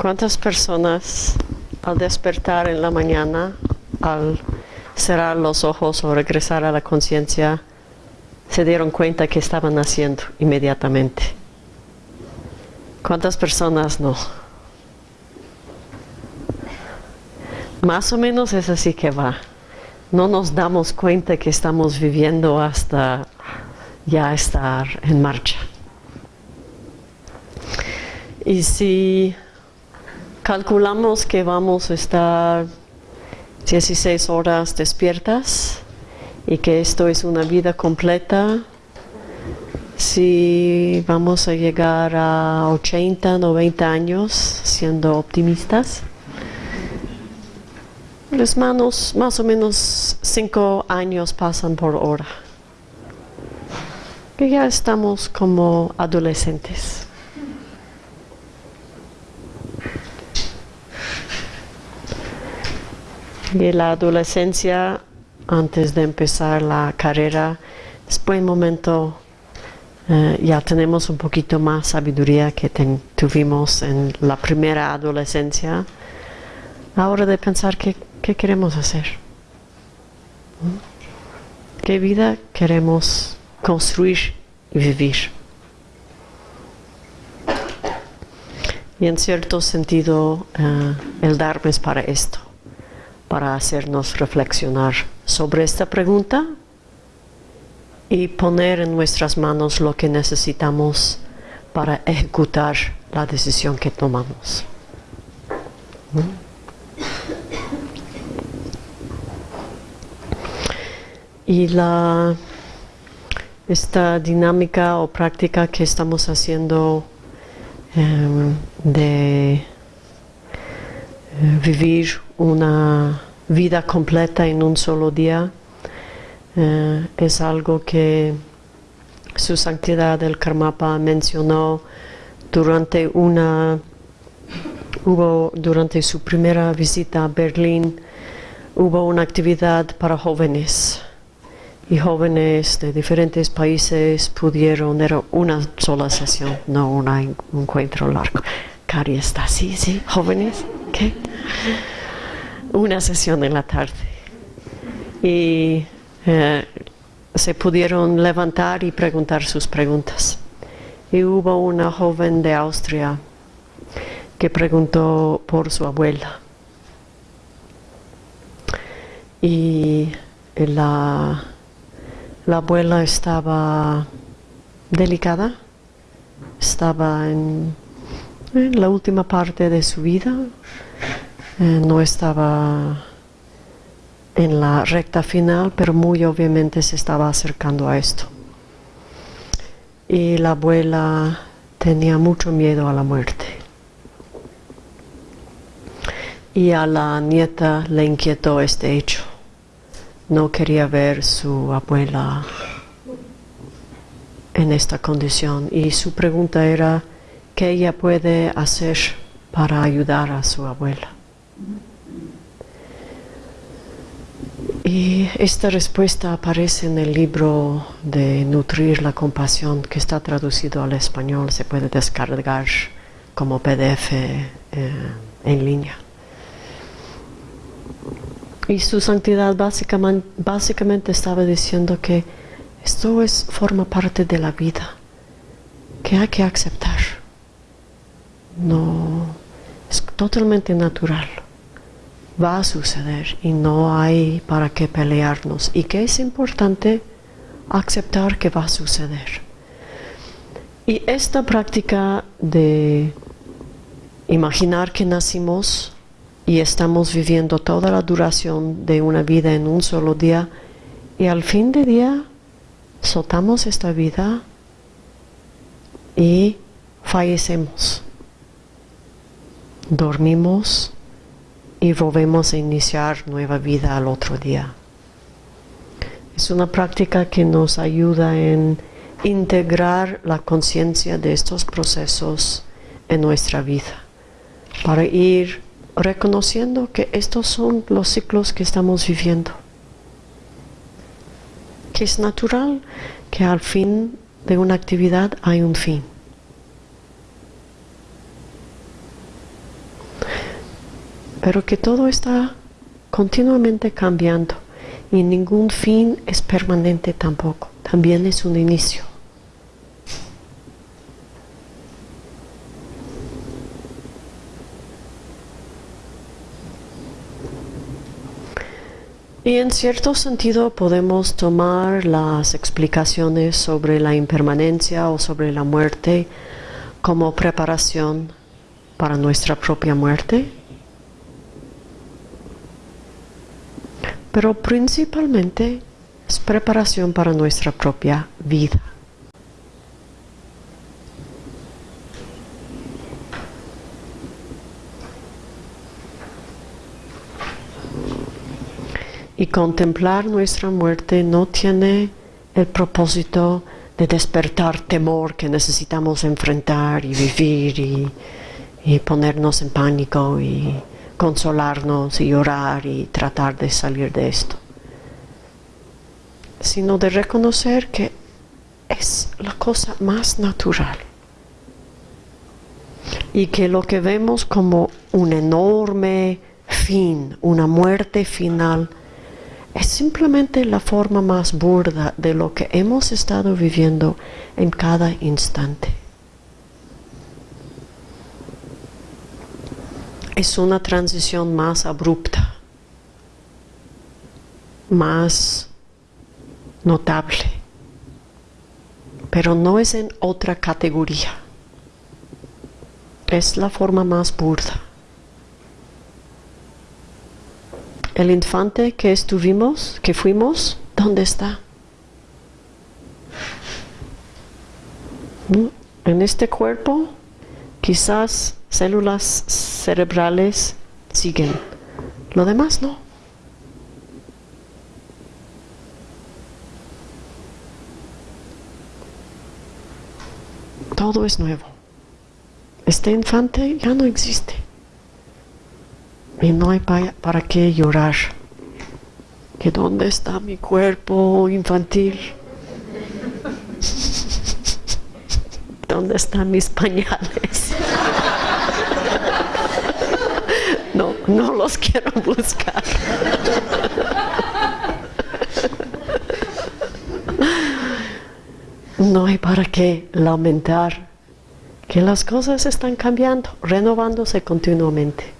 ¿Cuántas personas al despertar en la mañana, al cerrar los ojos o regresar a la conciencia, se dieron cuenta que estaban haciendo inmediatamente? ¿Cuántas personas no? Más o menos es así que va. No nos damos cuenta que estamos viviendo hasta ya estar en marcha. Y si calculamos que vamos a estar 16 horas despiertas y que esto es una vida completa, si vamos a llegar a 80, 90 años siendo optimistas, las manos más o menos 5 años pasan por hora. Que ya estamos como adolescentes. Y la adolescencia, antes de empezar la carrera, es buen momento, eh, ya tenemos un poquito más sabiduría que tuvimos en la primera adolescencia, ahora de pensar qué, queremos hacer, qué vida queremos construir y vivir. Y en cierto sentido, eh, el Dharma es para esto para hacernos reflexionar sobre esta pregunta y poner en nuestras manos lo que necesitamos para ejecutar la decisión que tomamos. Y la, esta dinámica o práctica que estamos haciendo em, de vivir una vida completa en un solo día eh, es algo que su santidad el Karmapa mencionó durante una hubo durante su primera visita a Berlín hubo una actividad para jóvenes y jóvenes de diferentes países pudieron, era una sola sesión, no un encuentro largo. Cari está así, sí, jóvenes, una sesión en la tarde y eh, se pudieron levantar y preguntar sus preguntas. Y hubo una joven de Austria que preguntó por su abuela. Y la, la abuela estaba delicada, estaba en la última parte de su vida, no estaba en la recta final, pero muy obviamente se estaba acercando a esto. Y la abuela tenía mucho miedo a la muerte. Y a la nieta le inquietó este hecho. No quería ver su abuela en esta condición. Y su pregunta era, ¿qué ella puede hacer para ayudar a su abuela? Y esta respuesta aparece en el libro de Nutrir la Compasión, que está traducido al español, se puede descargar como PDF eh, en línea. Y su santidad básicamente, básicamente estaba diciendo que esto es, forma parte de la vida, que hay que aceptar. No, es totalmente natural va a suceder y no hay para qué pelearnos y que es importante aceptar que va a suceder. Y esta práctica de imaginar que nacimos y estamos viviendo toda la duración de una vida en un solo día y al fin de día soltamos esta vida y fallecemos. Dormimos y volvemos a iniciar nueva vida al otro día. Es una práctica que nos ayuda en integrar la conciencia de estos procesos en nuestra vida, para ir reconociendo que estos son los ciclos que estamos viviendo, que es natural que al fin de una actividad hay un fin. Pero que todo está continuamente cambiando y ningún fin es permanente tampoco, también es un inicio. Y en cierto sentido podemos tomar las explicaciones sobre la impermanencia o sobre la muerte como preparación para nuestra propia muerte. Pero principalmente es preparación para nuestra propia vida. Y contemplar nuestra muerte no tiene el propósito de despertar temor que necesitamos enfrentar y vivir y, ponernos en pánico y consolarnos y orar y tratar de salir de esto, sino de reconocer que es la cosa más natural y que lo que vemos como un enorme fin, una muerte final, es simplemente la forma más burda de lo que hemos estado viviendo en cada instante. Es una transición más abrupta, más notable, pero no es en otra categoría. Es la forma más burda. El infante que estuvimos, que fuimos, ¿dónde está? En este cuerpo, quizás células cerebrales siguen, lo demás no. Todo es nuevo. Este infante ya no existe. Y no hay para, qué llorar. ¿Que dónde está mi cuerpo infantil? ¿Dónde están mis pañales? No, los quiero buscar. No hay para qué lamentar que las cosas están cambiando, renovándose continuamente.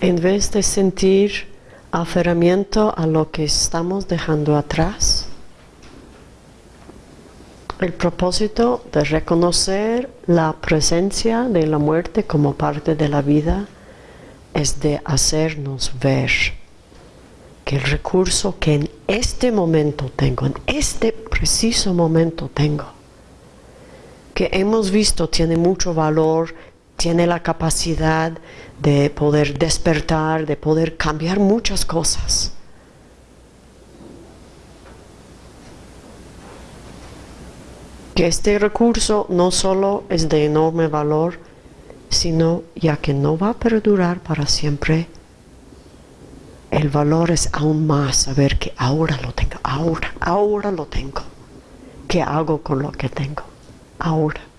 en vez de sentir aferramiento a lo que estamos dejando atrás, el propósito de reconocer la presencia de la muerte como parte de la vida es de hacernos ver que el recurso que en este momento tengo, en este preciso momento tengo, que hemos visto tiene mucho valor, tiene la capacidad de poder despertar, de poder cambiar muchas cosas. Que este recurso no solo es de enorme valor, sino ya que no va a perdurar para siempre, el valor es aún más saber que ahora lo tengo, ahora, ahora lo tengo. ¿Qué hago con lo que tengo? Ahora.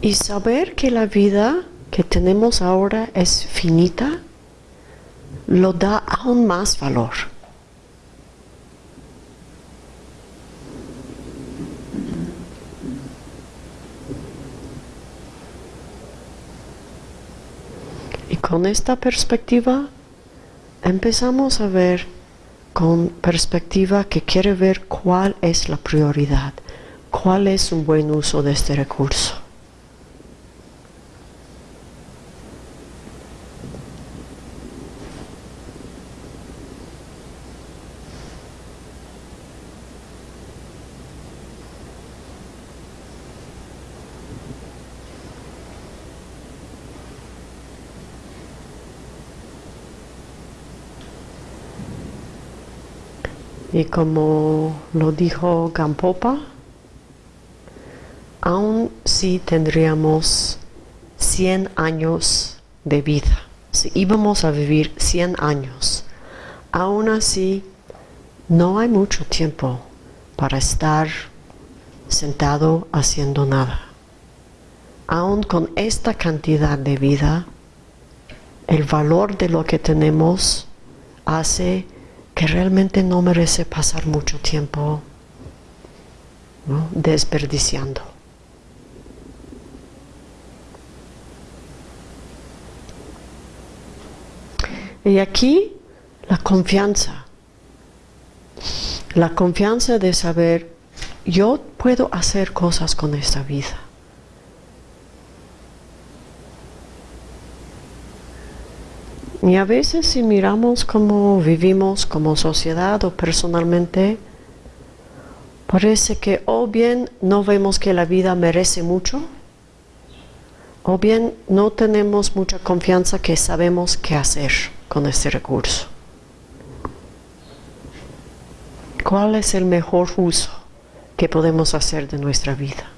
Y saber que la vida que tenemos ahora es finita, lo da aún más valor. Y con esta perspectiva empezamos a ver con perspectiva que quiere ver cuál es la prioridad, cuál es un buen uso de este recurso. Y como lo dijo Gampopa, aún si tendríamos 100 años de vida, si íbamos a vivir 100 años, aún así no hay mucho tiempo para estar sentado haciendo nada. Aún con esta cantidad de vida, el valor de lo que tenemos hace que realmente no merece pasar mucho tiempo desperdiciando. Y aquí la confianza, la confianza de saber, yo puedo hacer cosas con esta vida. Y a veces si miramos cómo vivimos como sociedad o personalmente, parece que o bien no vemos que la vida merece mucho, o bien no tenemos mucha confianza que sabemos qué hacer con este recurso. ¿Cuál es el mejor uso que podemos hacer de nuestra vida?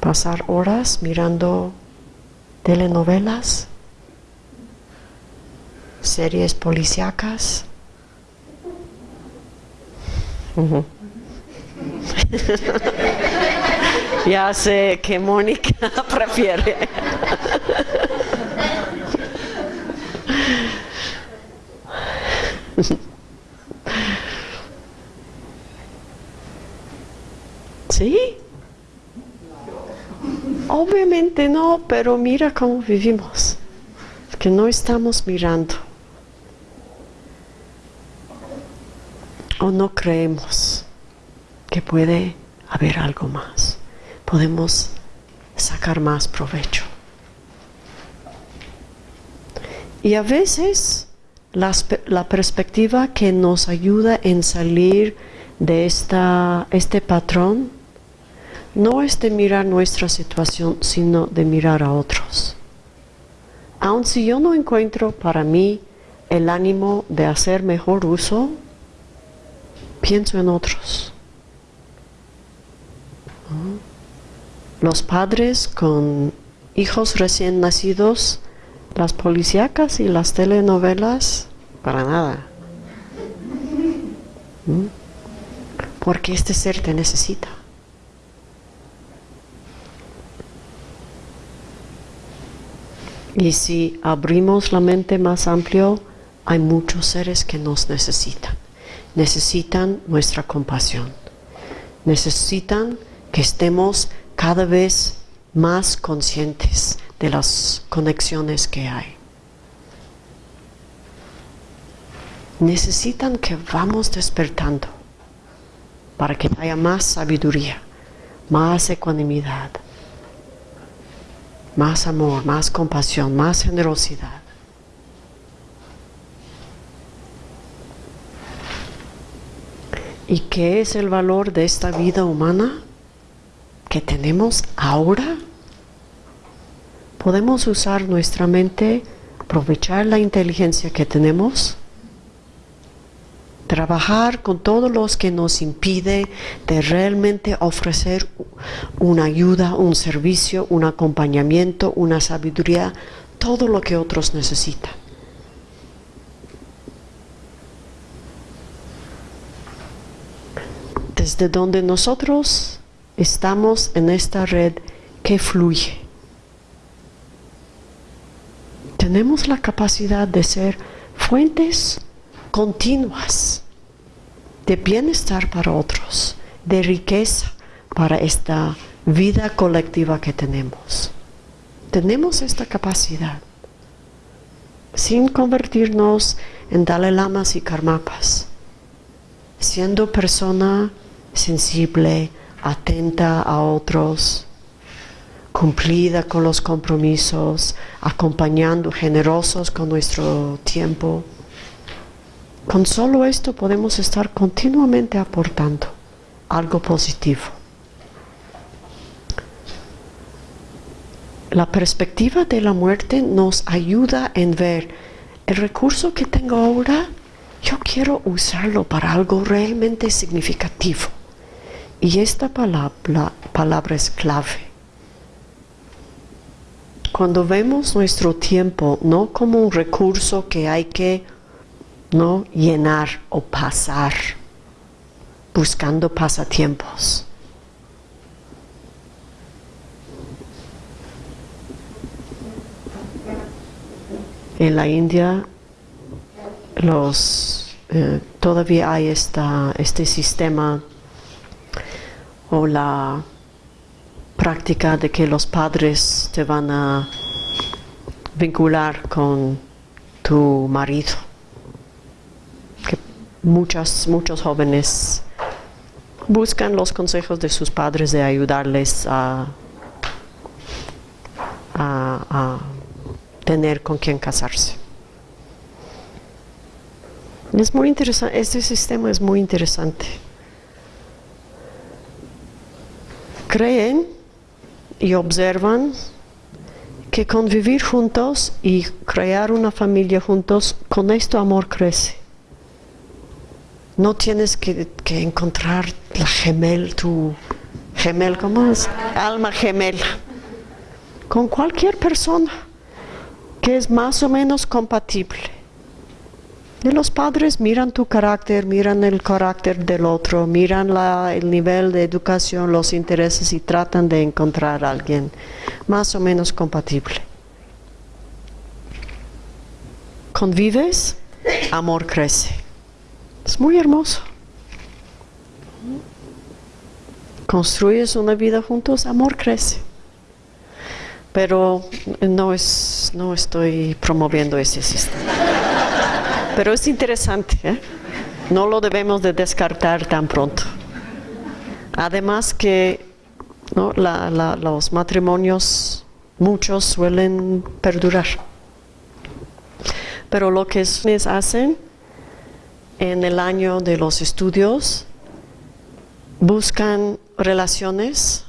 Pasar horas mirando telenovelas, series policíacas. ya sé que Mónica prefiere. ¿Sí? Obviamente no, pero mira cómo vivimos, que no estamos mirando. O no creemos que puede haber algo más. Podemos sacar más provecho. Y a veces la, perspectiva que nos ayuda en salir de esta, este patrón no es de mirar nuestra situación, sino de mirar a otros. Aun si yo no encuentro para mí el ánimo de hacer mejor uso, pienso en otros. Los padres con hijos recién nacidos, las policíacas y las telenovelas, para nada. ¿Mm? Porque este ser te necesita. Y si abrimos la mente más amplio, hay muchos seres que nos necesitan. Necesitan nuestra compasión. Necesitan que estemos cada vez más conscientes de las conexiones que hay. Necesitan que vamos despertando para que haya más sabiduría, más ecuanimidad, más amor, más compasión, más generosidad. ¿Y qué es el valor de esta vida humana que tenemos ahora? Podemos usar nuestra mente, aprovechar la inteligencia que tenemos trabajar con todos los que nos impide de realmente ofrecer una ayuda, un servicio, un acompañamiento, una sabiduría, todo lo que otros necesitan. Desde donde nosotros estamos en esta red que fluye. Tenemos la capacidad de ser fuentes continuas de bienestar para otros, de riqueza para esta vida colectiva que tenemos. Tenemos esta capacidad sin convertirnos en Dalai Lamas y Karmapas, siendo persona sensible, atenta a otros, cumplida con los compromisos, acompañando, generosos con nuestro tiempo. Con solo esto podemos estar continuamente aportando algo positivo. La perspectiva de la muerte nos ayuda en ver el recurso que tengo ahora, yo quiero usarlo para algo realmente significativo. Y esta palabra, palabra es clave. cuando vemos nuestro tiempo no como un recurso que hay que no llenar o pasar, buscando pasatiempos. En la India los, eh, todavía hay esta, este sistema o la práctica de que los padres te van a vincular con tu marido. Muchas, muchos jóvenes buscan los consejos de sus padres de ayudarles a, a tener con quien casarse. Es muy interesante, este sistema es muy interesante. Creen y observan que convivir juntos y crear una familia juntos, con esto amor crece. No tienes que, encontrar la gemel, tu gemel, ¿cómo es? Alma gemela. Con cualquier persona que es más o menos compatible los padres miran tu carácter, miran el carácter del otro, miran el nivel de educación, los intereses y tratan de encontrar a alguien más o menos compatible. Convives, amor crece. Es muy hermoso. Construyes una vida juntos, amor crece. Pero no, es, no estoy promoviendo ese sistema. Pero es interesante, ¿eh? no lo debemos de descartar tan pronto. Además que los matrimonios, muchos suelen perdurar. Pero lo que hacen en el año de los estudios, buscan relaciones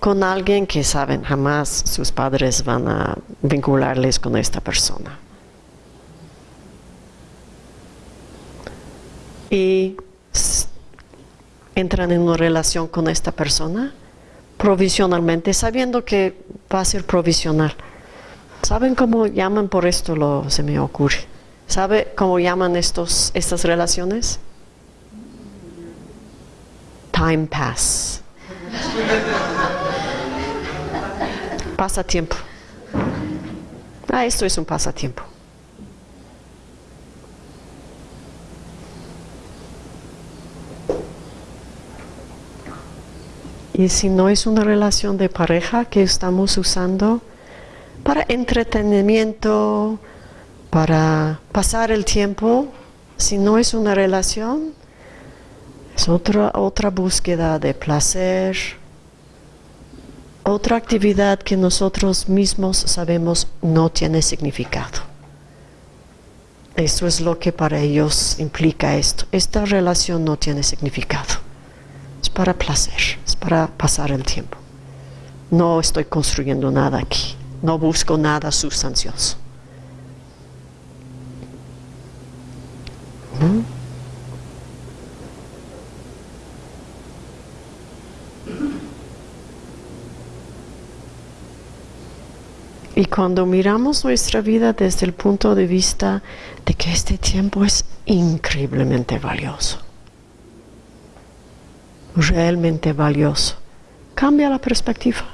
con alguien que saben jamás sus padres van a vincularles con esta persona. y entran en una relación con esta persona provisionalmente, sabiendo que va a ser provisional. ¿Saben cómo llaman por esto? Lo, se me ocurre. ¿Sabe cómo llaman estos, estas relaciones? Time pass. pasatiempo. Ah, esto es un pasatiempo. Y si no es una relación de pareja que estamos usando para entretenimiento, para pasar el tiempo, si no es una relación, es otra, otra búsqueda de placer, otra actividad que nosotros mismos sabemos no tiene significado. Eso es lo que para ellos implica esto. Esta relación no tiene significado para placer, es para pasar el tiempo. No estoy construyendo nada aquí, no busco nada sustancioso. Y cuando miramos nuestra vida desde el punto de vista de que este tiempo es increíblemente valioso, realmente valioso. Cambia la perspectiva.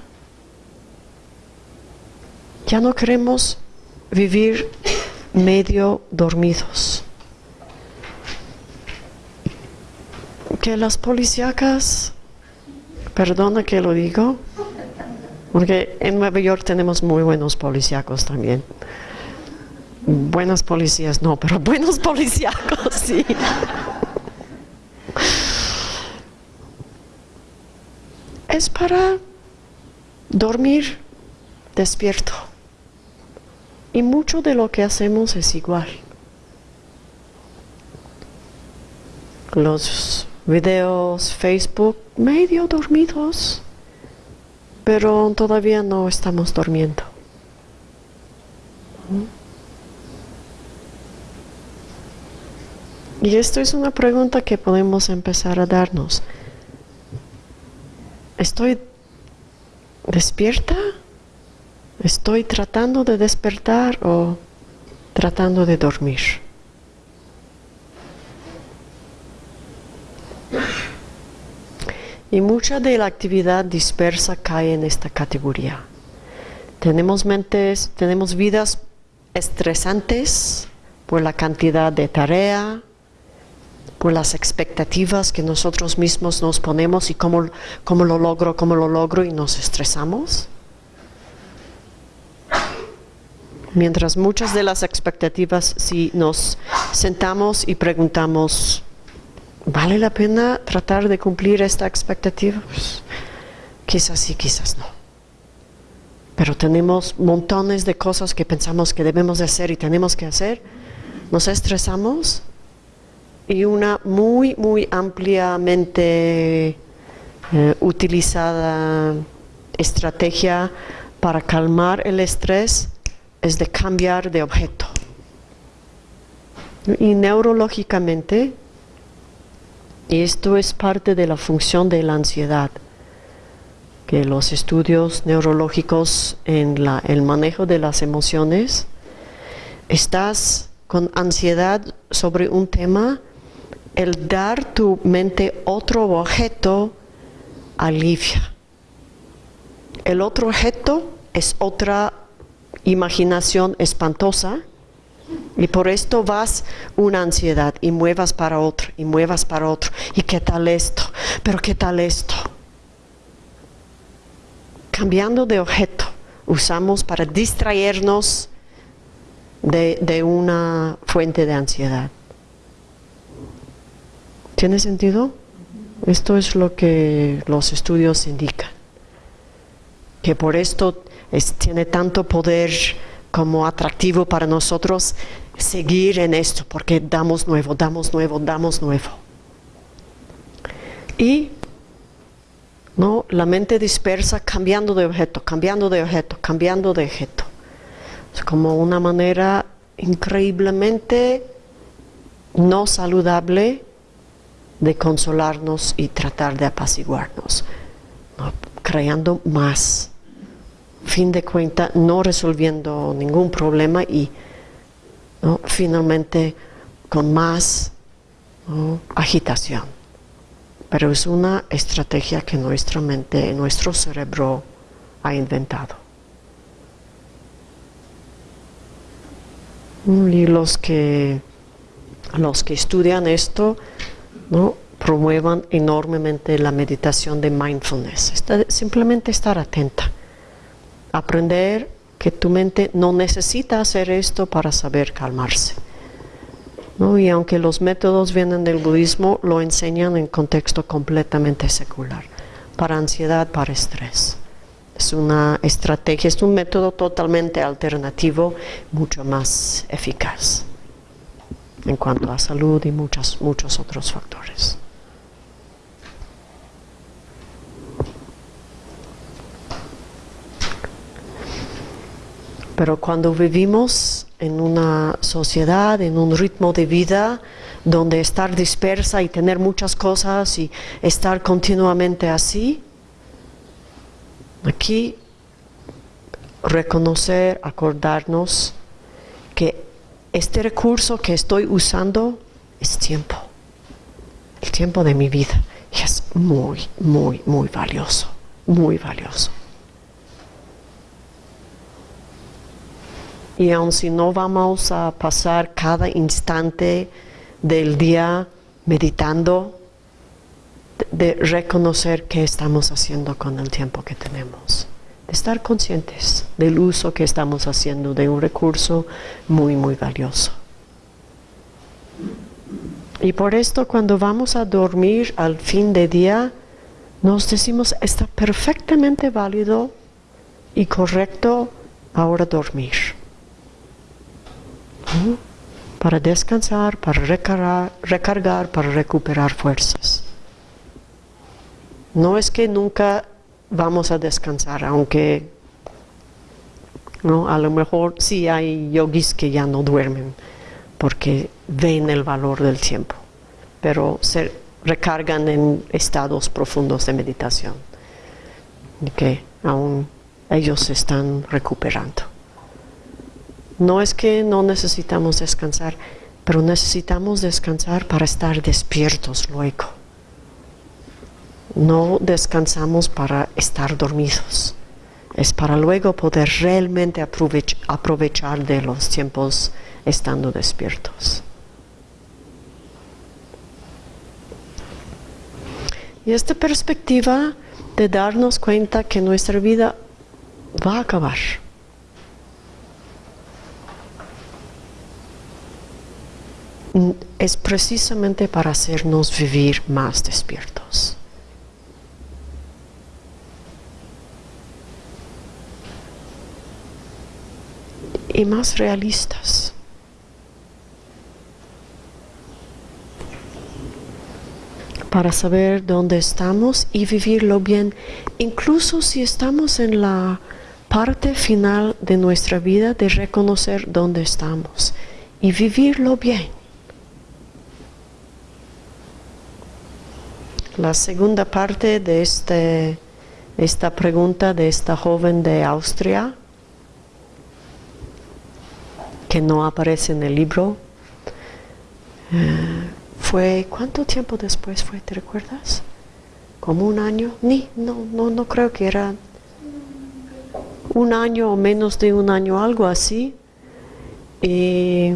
Ya no queremos vivir medio dormidos. Que las policíacas, perdona que lo digo, porque en Nueva York tenemos muy buenos policíacos también. Buenas policías no, pero buenos policíacos sí. es para dormir despierto. Y mucho de lo que hacemos es igual. Los videos, Facebook, medio dormidos, pero todavía no estamos durmiendo. Y esto es una pregunta que podemos empezar a darnos. ¿Estoy despierta ¿Estoy tratando de despertar o tratando de dormir? Y mucha de la actividad dispersa cae en esta categoría. Tenemos mentes, tenemos vidas estresantes por la cantidad de tarea, por las expectativas que nosotros mismos nos ponemos y cómo, cómo lo logro, cómo lo logro y nos estresamos. Mientras muchas de las expectativas, si nos sentamos y preguntamos, ¿vale la pena tratar de cumplir esta expectativa? Pues, quizás sí, quizás no. Pero tenemos montones de cosas que pensamos que debemos de hacer y tenemos que hacer. Nos estresamos y una muy, muy ampliamente eh, utilizada estrategia para calmar el estrés es de cambiar de objeto. Y neurológicamente, esto es parte de la función de la ansiedad, que los estudios neurológicos en la, el manejo de las emociones, estás con ansiedad sobre un tema, el dar tu mente otro objeto alivia. El otro objeto es otra imaginación espantosa y por esto vas una ansiedad y muevas para otro y muevas para otro. ¿Y qué tal esto? ¿Pero qué tal esto? Cambiando de objeto, usamos para distraernos de, una fuente de ansiedad. ¿Tiene sentido? Esto es lo que los estudios indican. Que por esto tiene tanto poder como atractivo para nosotros seguir en esto, porque damos nuevo, damos nuevo, damos nuevo. Y ¿no? la mente dispersa cambiando de objeto, cambiando de objeto, cambiando de objeto. Es como una manera increíblemente no saludable de consolarnos y tratar de apaciguarnos, creando más. Fin de cuenta, no resolviendo ningún problema y finalmente con más agitación. Pero es una estrategia que nuestra mente, nuestro cerebro ha inventado. Y los que, los que estudian esto ¿no? promuevan enormemente la meditación de mindfulness. simplemente estar atenta. Aprender que tu mente no necesita hacer esto para saber calmarse. Y aunque los métodos vienen del budismo, lo enseñan en contexto completamente secular, para ansiedad, para estrés. Es una estrategia, es un método totalmente alternativo, mucho más eficaz en cuanto a salud y muchos otros factores. Pero cuando vivimos en una sociedad, en un ritmo de vida, donde estar dispersa y tener muchas cosas y estar continuamente así, aquí reconocer, acordarnos que este recurso que estoy usando es tiempo, el tiempo de mi vida. Y es muy, muy, muy valioso, muy valioso. Y aun si no vamos a pasar cada instante del día meditando, de reconocer qué estamos haciendo con el tiempo que tenemos estar conscientes del uso que estamos haciendo de un recurso muy, muy valioso. Y por esto cuando vamos a dormir al fin de día, nos decimos, está perfectamente válido y correcto ahora dormir. Para descansar, para recargar, para recuperar fuerzas. No es que nunca vamos a descansar, aunque ¿no? a lo mejor sí hay yogis que ya no duermen porque ven el valor del tiempo, pero se recargan en estados profundos de meditación, que aún ellos se están recuperando. No es que no necesitamos descansar, pero necesitamos descansar para estar despiertos luego. No descansamos para estar dormidos. Es para luego poder realmente aprovechar de los tiempos estando despiertos. Y esta perspectiva de darnos cuenta que nuestra vida va a acabar. Es precisamente para hacernos vivir más despiertos. Y más realistas. para saber dónde estamos y vivirlo bien, incluso si estamos en la parte final de nuestra vida de reconocer dónde estamos y vivirlo bien. La segunda parte de este, esta pregunta de esta joven de Austria, que no aparece en el libro, eh, fue, ¿cuánto tiempo después fue? ¿Te recuerdas? ¿Como un año? Ni, no, no, no creo que era un año o menos de un año, algo así. Y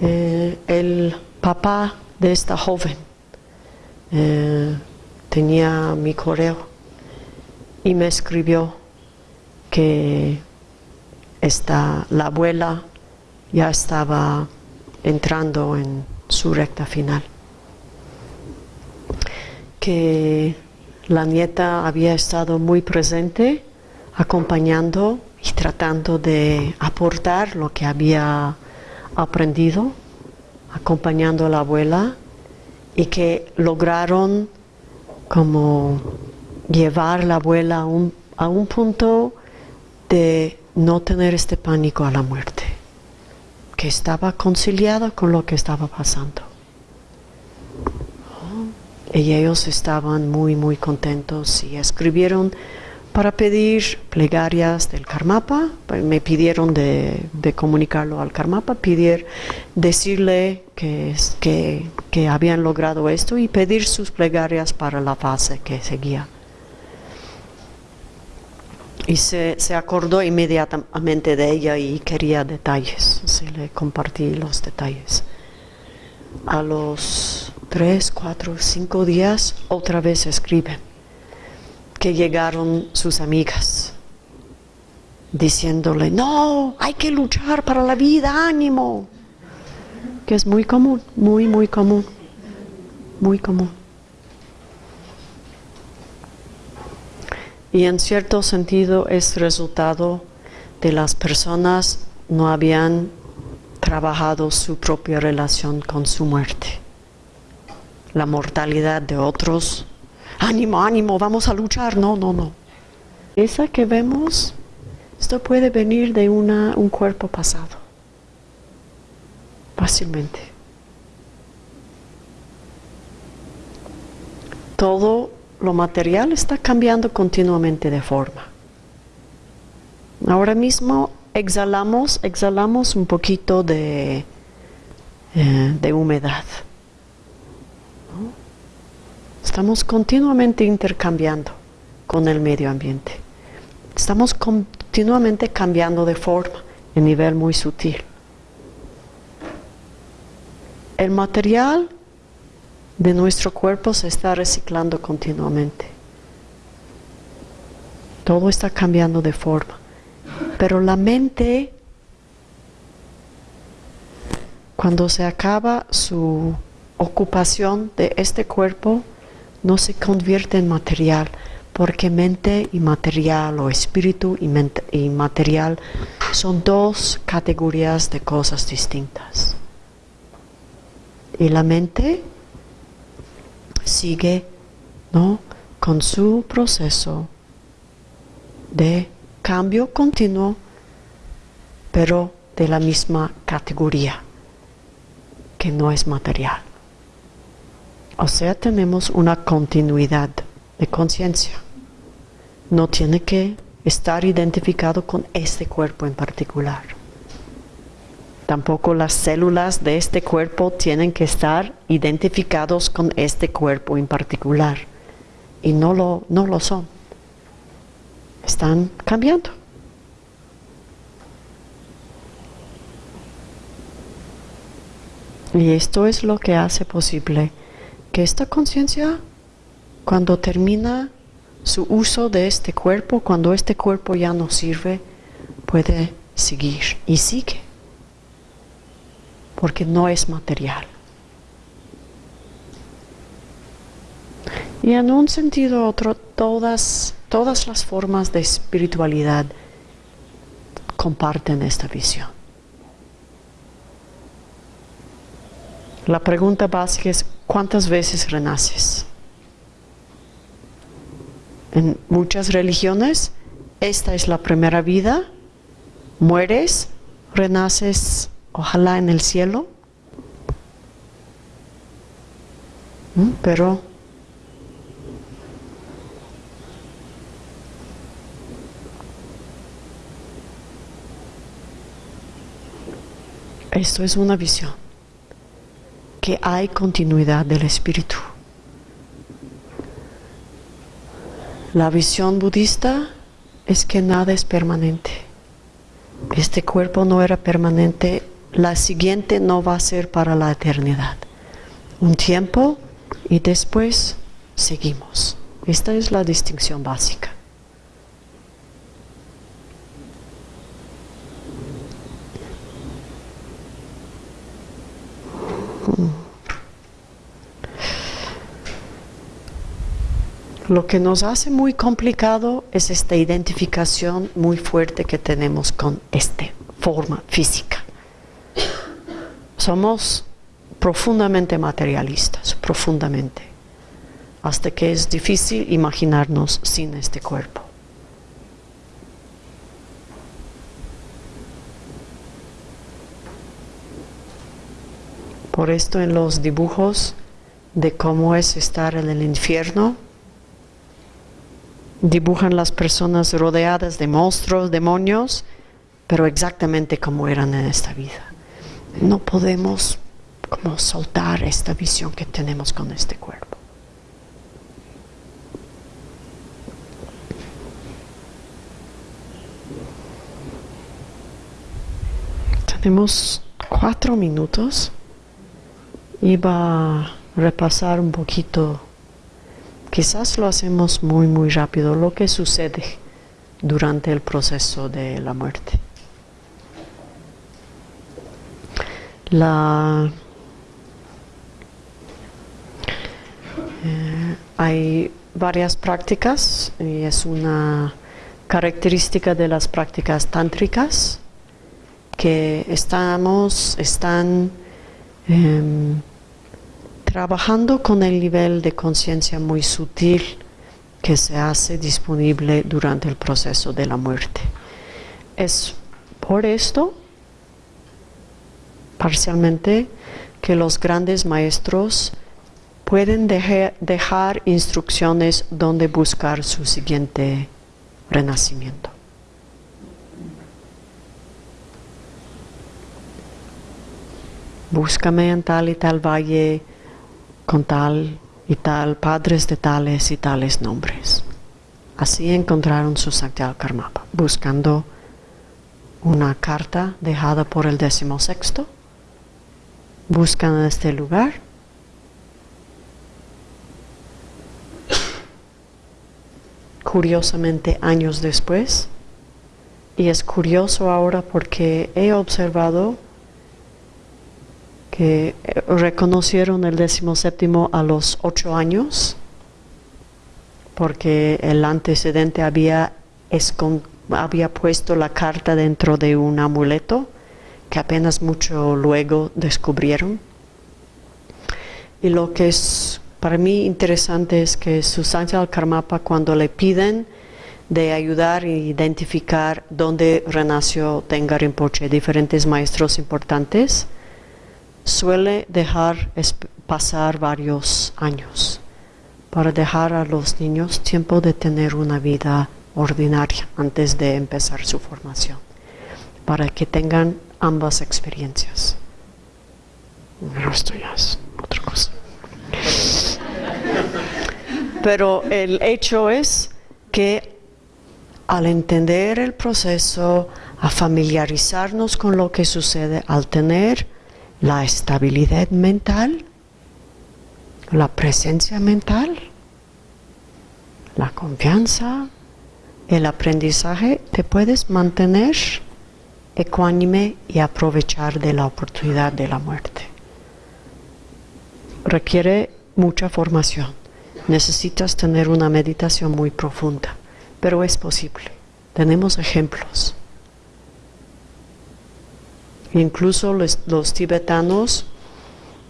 eh, el papá de esta joven eh, tenía mi correo y me escribió que la abuela ya estaba entrando en su recta final. Que la nieta había estado muy presente, acompañando y tratando de aportar lo que había aprendido, acompañando a la abuela y que lograron como llevar la abuela a un, a un punto de no tener este pánico a la muerte que estaba conciliada con lo que estaba pasando. Y ellos estaban muy, muy contentos y escribieron para pedir plegarias del Karmapa. Me pidieron de, comunicarlo al Karmapa, pedir, decirle que, que, habían logrado esto y pedir sus plegarias para la fase que seguía y se, acordó inmediatamente de ella y quería detalles. Se le compartí los detalles. A los tres, cuatro, cinco días otra vez escribe que llegaron sus amigas diciéndole, no, hay que luchar para la vida, ánimo, que es muy común, muy, muy común, muy común. y en cierto sentido es resultado de las personas no habían trabajado su propia relación con su muerte. La mortalidad de otros, ánimo, ánimo, vamos a luchar, no, no, no. Esa que vemos, esto puede venir de una, un cuerpo pasado, fácilmente. Todo lo material está cambiando continuamente de forma. Ahora mismo exhalamos, exhalamos un poquito de, eh, de humedad. Estamos continuamente intercambiando con el medio ambiente. Estamos continuamente cambiando de forma en nivel muy sutil. El material de nuestro cuerpo se está reciclando continuamente. Todo está cambiando de forma. Pero la mente, cuando se acaba su ocupación de este cuerpo, no se convierte en material, porque mente y material o espíritu y, material son dos categorías de cosas distintas. Y la mente sigue ¿no? con su proceso de cambio continuo, pero de la misma categoría, que no es material. O sea, tenemos una continuidad de conciencia. No tiene que estar identificado con este cuerpo en particular. Tampoco las células de este cuerpo tienen que estar identificados con este cuerpo en particular. Y no lo, no lo son. Están cambiando. Y esto es lo que hace posible esta conciencia, cuando termina su uso de este cuerpo, cuando este cuerpo ya no sirve, puede seguir y sigue, porque no es material. Y en un sentido u otro, todas, todas las formas de espiritualidad comparten esta visión. La pregunta básica es, ¿cuántas veces renaces? En muchas religiones, esta es la primera vida, mueres, renaces, ojalá en el cielo, ¿Mm? pero esto es una visión que hay continuidad del espíritu. La visión budista es que nada es permanente. Este cuerpo no era permanente, la siguiente no va a ser para la eternidad. Un tiempo y después seguimos. Esta es la distinción básica. Lo que nos hace muy complicado es esta identificación muy fuerte que tenemos con esta forma física. Somos profundamente materialistas, profundamente, hasta que es difícil imaginarnos sin este cuerpo. Por esto en los dibujos de cómo es estar en el infierno, dibujan las personas rodeadas de monstruos, demonios, pero exactamente como eran en esta vida. No podemos como soltar esta visión que tenemos con este cuerpo. Tenemos cuatro minutos. Iba a repasar un poquito Quizás lo hacemos muy, muy rápido, lo que sucede durante el proceso de la muerte. La, eh, hay varias prácticas y es una característica de las prácticas tántricas que estamos, están em, trabajando con el nivel de conciencia muy sutil que se hace disponible durante el proceso de la muerte. Es por esto, parcialmente, que los grandes maestros pueden dejar instrucciones donde buscar su siguiente renacimiento. Búscame en tal y tal valle con tal y tal, padres de tales y tales nombres. Así encontraron su Sanctial Karmapa, buscando una carta dejada por el décimo sexto. Buscan este lugar. Curiosamente, años después, y es curioso ahora porque he observado que eh, reconocieron el séptimo a los ocho años, porque el antecedente había, había puesto la carta dentro de un amuleto que apenas mucho luego descubrieron. Y lo que es para mí interesante es que Susantia Karmapa cuando le piden de ayudar e identificar dónde renació Tenga Rinpoche, diferentes maestros importantes, suele dejar pasar varios años para dejar a los niños tiempo de tener una vida ordinaria antes de empezar su formación, para que tengan ambas experiencias. es otra cosa. Pero el hecho es que al entender el proceso, a familiarizarnos con lo que sucede, al tener la estabilidad mental, la presencia mental, la confianza, el aprendizaje, te puedes mantener ecuánime y aprovechar de la oportunidad de la muerte. Requiere mucha formación. Necesitas tener una meditación muy profunda, pero es posible. Tenemos ejemplos. Incluso los, tibetanos,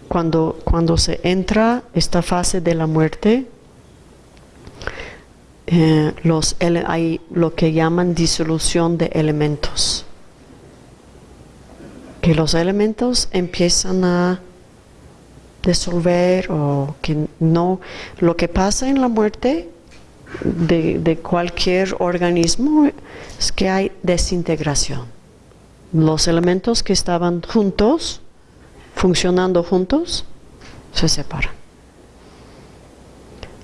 cuando, cuando se entra esta fase de la muerte, eh, los, hay lo que llaman disolución de elementos. Que los elementos empiezan a disolver o que no. Lo que pasa en la muerte de cualquier organismo es que hay desintegración los elementos que estaban juntos, funcionando juntos, se separan.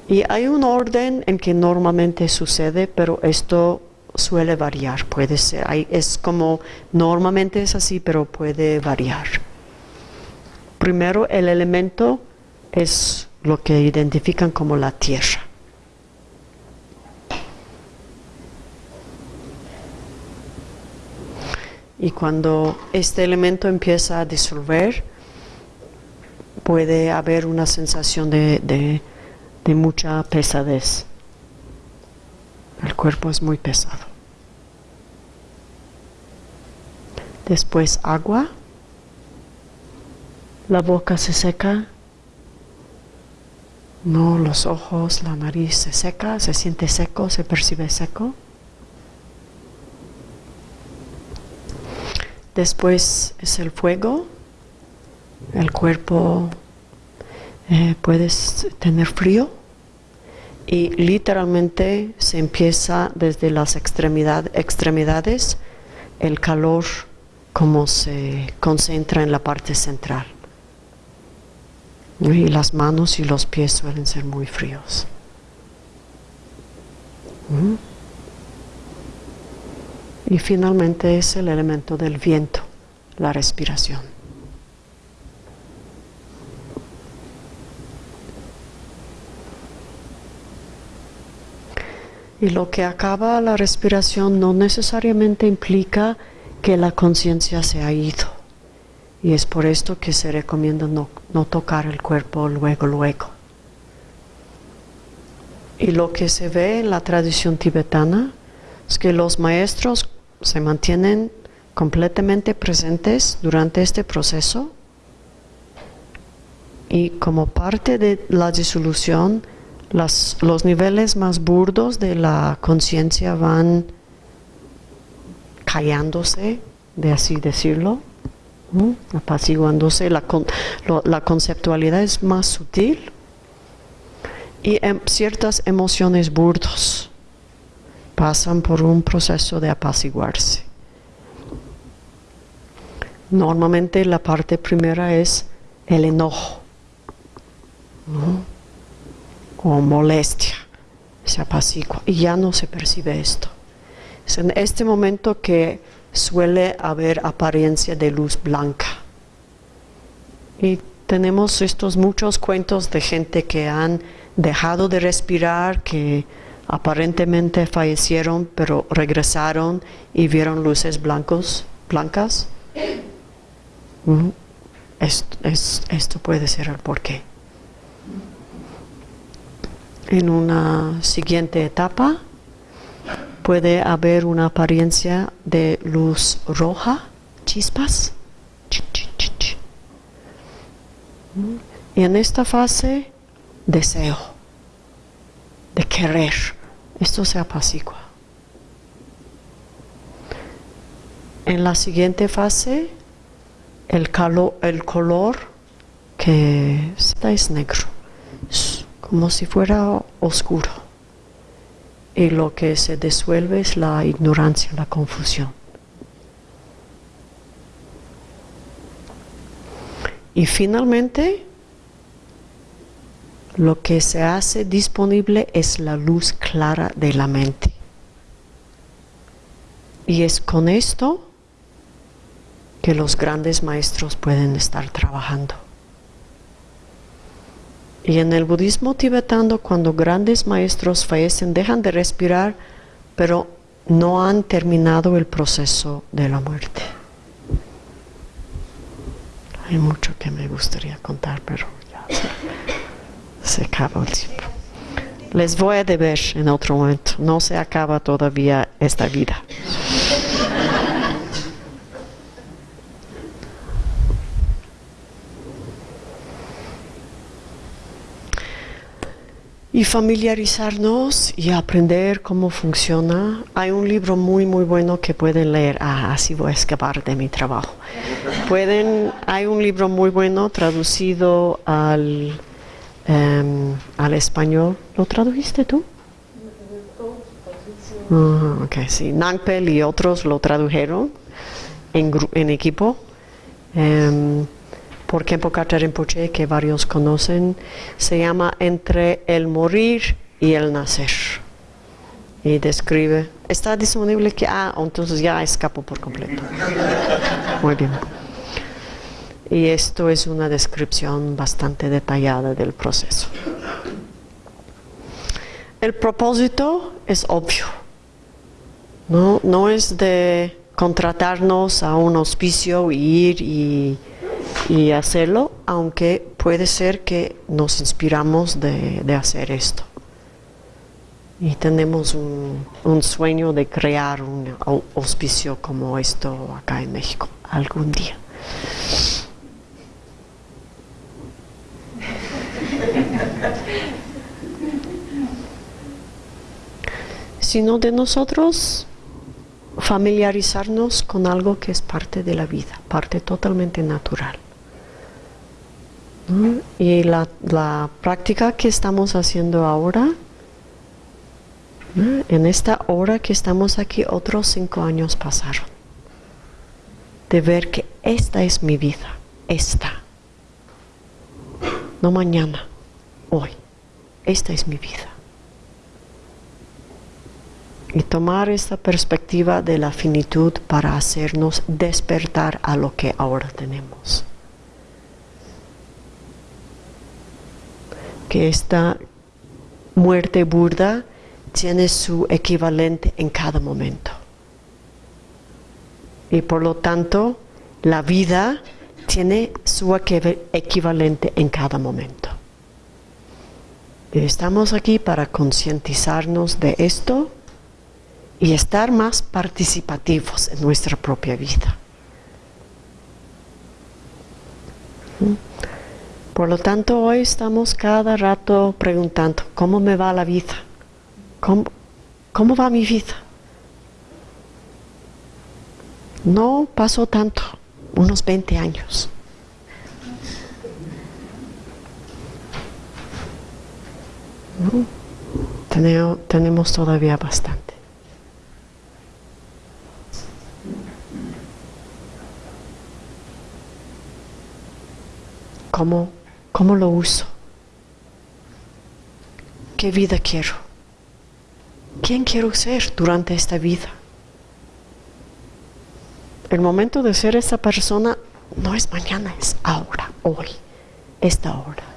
Y hay un orden en que normalmente sucede, pero esto suele variar, puede ser, es como normalmente es así, pero puede variar. Primero el elemento es lo que identifican como la tierra. Y cuando este elemento empieza a disolver, puede haber una sensación de, mucha pesadez. El cuerpo es muy pesado. Después agua. La boca se seca. No, los ojos, la nariz se seca, se siente seco, se percibe seco. Después es el fuego, el cuerpo eh, puedes tener frío y literalmente se empieza desde las extremidades el calor como se concentra en la parte central. Y las manos y los pies suelen ser muy fríos. ¿Mm? Y finalmente es el elemento del viento, la respiración. Y lo que acaba la respiración no necesariamente implica que la conciencia se ha ido. Y es por esto que se recomienda no, no, tocar el cuerpo luego, luego. Y lo que se ve en la tradición tibetana es que los maestros se mantienen completamente presentes durante este proceso y como parte de la disolución los niveles más burdos de la conciencia van callándose, de así decirlo, apaciguándose, la, la conceptualidad es más sutil y en ciertas emociones burdos pasan por un proceso de apaciguarse. Normalmente la parte primera es el enojo o molestia, se apacigua y ya no se percibe esto. Es en este momento que suele haber apariencia de luz blanca. Y tenemos estos muchos cuentos de gente que han dejado de respirar, que aparentemente fallecieron, pero regresaron y vieron luces blancos, blancas. esto, puede ser el porqué. En una siguiente etapa puede haber una apariencia de luz roja, chispas. Y en esta fase, deseo de querer. Esto se apacigua. En la siguiente fase, el, el color que está es negro, como si fuera oscuro. y lo que se disuelve es la ignorancia, la confusión. Y finalmente, lo que se hace disponible es la luz clara de la mente. Y es con esto que los grandes maestros pueden estar trabajando. Y en el budismo tibetano, cuando grandes maestros fallecen, dejan de respirar, pero no han terminado el proceso de la muerte. Hay mucho que me gustaría contar, pero ya se, acaba el tiempo. Les voy a deber en otro momento. No se acaba todavía esta vida. y familiarizarnos y aprender cómo funciona. Hay un libro muy muy bueno que pueden leer. Ah, así voy a escapar de mi trabajo. Pueden, hay un libro muy bueno traducido al, em, al español. ¿Lo tradujiste tú? Uh, ok, sí. Nangpel y otros lo tradujeron en, en equipo. Um, por Kempo Rinpoche, que varios conocen, se llama Entre el morir y el nacer. Y describe, está disponible que, ah, entonces ya escapo por completo. Muy bien. Y esto es una descripción bastante detallada del proceso. El propósito es obvio. No, no es de contratarnos a un hospicio y ir y y hacerlo, aunque puede ser que nos inspiramos de, hacer esto. Y tenemos un, un, sueño de crear un hospicio como esto acá en México algún día. Sino de nosotros familiarizarnos con algo que es parte de la vida, parte totalmente natural. Y la, práctica que estamos haciendo ahora, en esta hora que estamos aquí, otros cinco años pasaron. De ver que esta es mi vida, esta. No mañana, hoy. Esta es mi vida. Y tomar esta perspectiva de la finitud para hacernos despertar a lo que ahora tenemos. que esta muerte burda tiene su equivalente en cada momento. Y por lo tanto, la vida tiene su equivalente en cada momento. Y estamos aquí para concientizarnos de esto y estar más participativos en nuestra propia vida. ¿Mm? Por lo tanto, hoy estamos cada rato preguntando, ¿cómo me va la vida? ¿Cómo, va mi vida? No pasó tanto, unos 20 años. tenemos todavía bastante. ¿Cómo ¿Cómo lo uso? ¿Qué vida quiero? ¿Quién quiero ser durante esta vida? El momento de ser esa persona no es mañana, es ahora, hoy, esta hora.